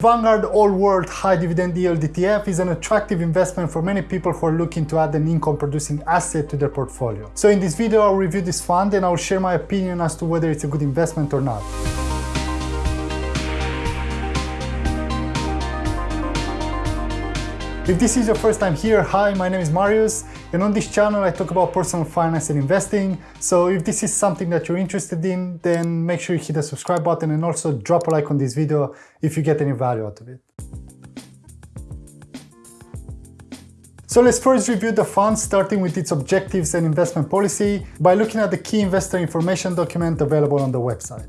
Vanguard All World High Dividend Yield ETF is an attractive investment for many people who are looking to add an income producing asset to their portfolio. So in this video I'll review this fund and I'll share my opinion as to whether it's a good investment or not. If this is your first time here, hi, my name is Marius, and on this channel I talk about personal finance and investing. So if this is something that you're interested in, then make sure you hit the subscribe button and also drop a like on this video if you get any value out of it. So let's first review the fund starting with its objectives and investment policy by looking at the key investor information document available on the website.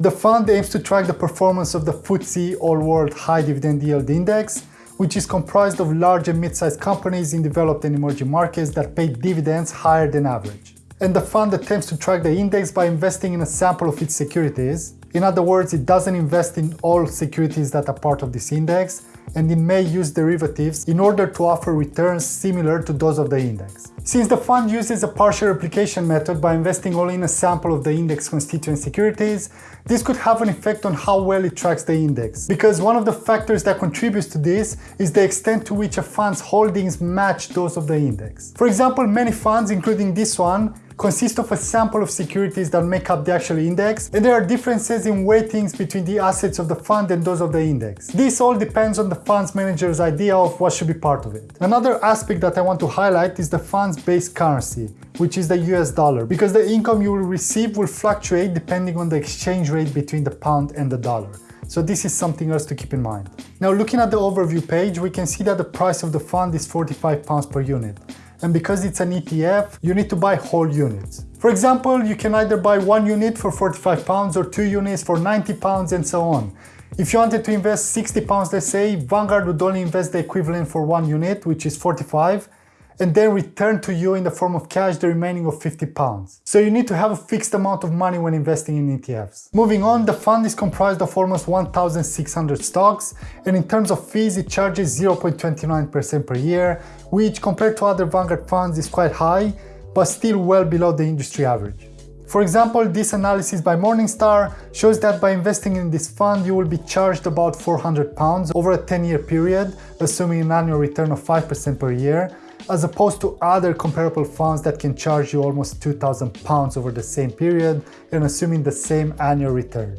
The fund aims to track the performance of the FTSE All World High Dividend Yield Index which is comprised of large and mid-sized companies in developed and emerging markets that pay dividends higher than average. And the fund attempts to track the index by investing in a sample of its securities. In other words, it doesn't invest in all securities that are part of this index, and it may use derivatives in order to offer returns similar to those of the index. Since the fund uses a partial replication method by investing only in a sample of the index constituent securities, this could have an effect on how well it tracks the index. Because one of the factors that contributes to this is the extent to which a fund's holdings match those of the index. For example, many funds, including this one, consist of a sample of securities that make up the actual index, and there are differences in weightings between the assets of the fund and those of the index. This all depends on the fund's manager's idea of what should be part of it. Another aspect that I want to highlight is the fund's base currency, which is the US dollar, because the income you will receive will fluctuate depending on the exchange rate between the pound and the dollar. So this is something else to keep in mind. Now looking at the overview page, we can see that the price of the fund is 45 pounds per unit and because it's an ETF, you need to buy whole units. For example, you can either buy one unit for 45 pounds or two units for 90 pounds and so on. If you wanted to invest 60 pounds, let's say, Vanguard would only invest the equivalent for one unit, which is 45, and then return to you in the form of cash the remaining of 50 pounds. So you need to have a fixed amount of money when investing in ETFs. Moving on, the fund is comprised of almost 1,600 stocks, and in terms of fees, it charges 0.29% per year, which compared to other Vanguard funds is quite high, but still well below the industry average. For example, this analysis by Morningstar shows that by investing in this fund, you will be charged about 400 pounds over a 10-year period, assuming an annual return of 5% per year, as opposed to other comparable funds that can charge you almost 2000 pounds over the same period and assuming the same annual return.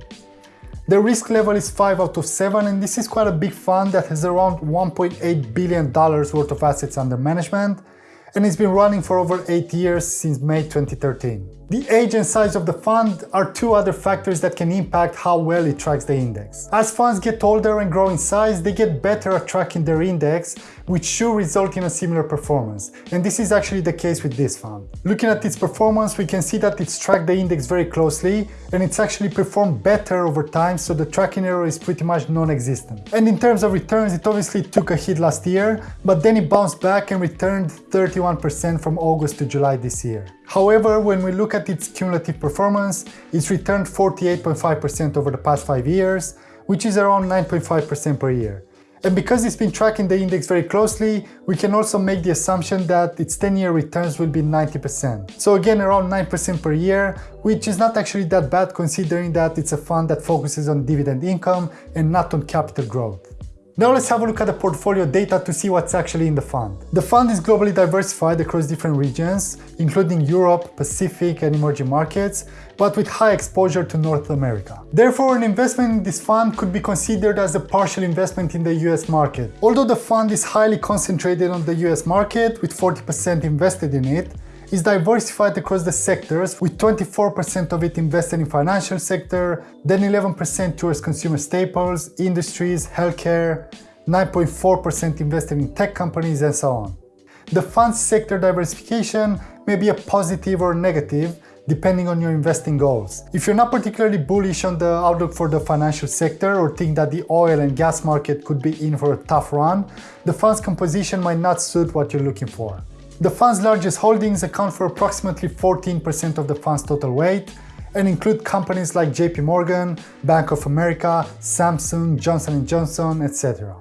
The risk level is 5 out of 7 and this is quite a big fund that has around $1.8 billion worth of assets under management and it's been running for over 8 years since May 2013. The age and size of the fund are two other factors that can impact how well it tracks the index. As funds get older and grow in size, they get better at tracking their index, which should result in a similar performance. And this is actually the case with this fund. Looking at its performance, we can see that it's tracked the index very closely, and it's actually performed better over time, so the tracking error is pretty much non-existent. And in terms of returns, it obviously took a hit last year, but then it bounced back and returned 31% from August to July this year. However, when we look at its cumulative performance, it's returned 48.5% over the past 5 years, which is around 9.5% per year. And because it's been tracking the index very closely, we can also make the assumption that its 10-year returns will be 90%. So again, around 9% per year, which is not actually that bad considering that it's a fund that focuses on dividend income and not on capital growth. Now let's have a look at the portfolio data to see what's actually in the fund. The fund is globally diversified across different regions, including Europe, Pacific and emerging markets, but with high exposure to North America. Therefore, an investment in this fund could be considered as a partial investment in the US market. Although the fund is highly concentrated on the US market, with 40% invested in it, is diversified across the sectors, with 24% of it invested in financial sector, then 11% towards consumer staples, industries, healthcare, 9.4% invested in tech companies, and so on. The fund's sector diversification may be a positive or negative, depending on your investing goals. If you're not particularly bullish on the outlook for the financial sector or think that the oil and gas market could be in for a tough run, the fund's composition might not suit what you're looking for. The fund's largest holdings account for approximately 14% of the fund's total weight and include companies like JP Morgan, Bank of America, Samsung, Johnson & Johnson, etc.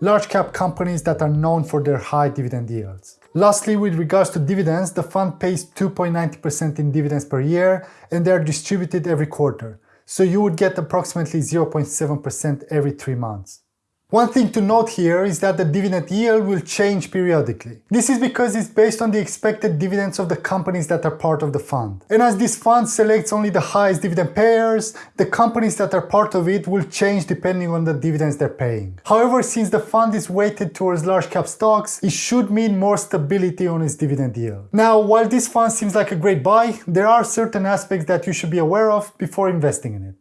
Large cap companies that are known for their high dividend yields. Lastly, with regards to dividends, the fund pays 2.90% in dividends per year and they are distributed every quarter. So you would get approximately 0.7% every three months. One thing to note here is that the dividend yield will change periodically. This is because it's based on the expected dividends of the companies that are part of the fund. And as this fund selects only the highest dividend payers, the companies that are part of it will change depending on the dividends they're paying. However, since the fund is weighted towards large cap stocks, it should mean more stability on its dividend yield. Now, while this fund seems like a great buy, there are certain aspects that you should be aware of before investing in it.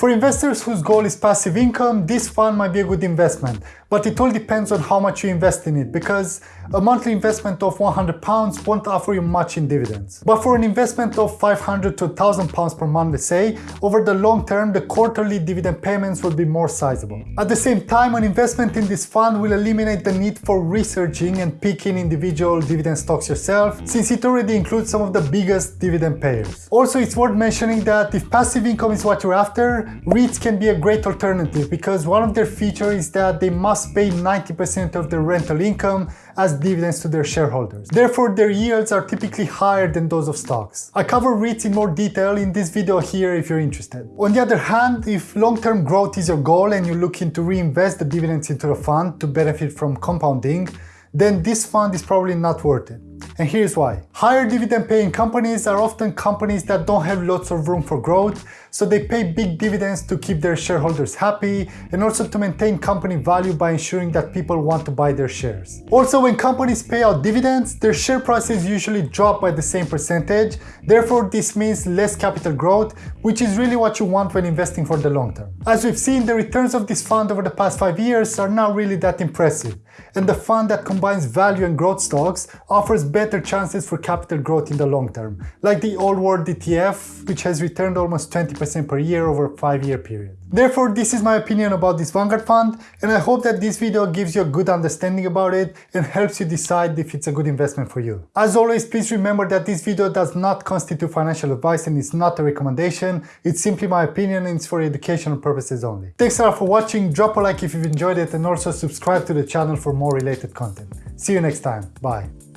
For investors whose goal is passive income, this fund might be a good investment, but it all depends on how much you invest in it because a monthly investment of 100 pounds won't offer you much in dividends. But for an investment of 500 to 1000 pounds per month, let's say, over the long term, the quarterly dividend payments will be more sizable. At the same time, an investment in this fund will eliminate the need for researching and picking individual dividend stocks yourself, since it already includes some of the biggest dividend payers. Also, it's worth mentioning that if passive income is what you're after, REITs can be a great alternative because one of their features is that they must pay 90% of their rental income as dividends to their shareholders. Therefore, their yields are typically higher than those of stocks. I cover REITs in more detail in this video here if you're interested. On the other hand, if long-term growth is your goal and you're looking to reinvest the dividends into the fund to benefit from compounding, then this fund is probably not worth it. And here's why. Higher dividend paying companies are often companies that don't have lots of room for growth, so they pay big dividends to keep their shareholders happy and also to maintain company value by ensuring that people want to buy their shares. Also, when companies pay out dividends, their share prices usually drop by the same percentage, therefore this means less capital growth, which is really what you want when investing for the long term. As we've seen, the returns of this fund over the past 5 years are not really that impressive, and the fund that combines value and growth stocks offers better chances for capital growth in the long term, like the All World ETF, which has returned almost 20% per year over a 5-year period. Therefore, this is my opinion about this Vanguard fund, and I hope that this video gives you a good understanding about it and helps you decide if it's a good investment for you. As always, please remember that this video does not constitute financial advice and it's not a recommendation, it's simply my opinion and it's for educational purposes only. Thanks a lot for watching, drop a like if you've enjoyed it and also subscribe to the channel for more related content. See you next time, bye.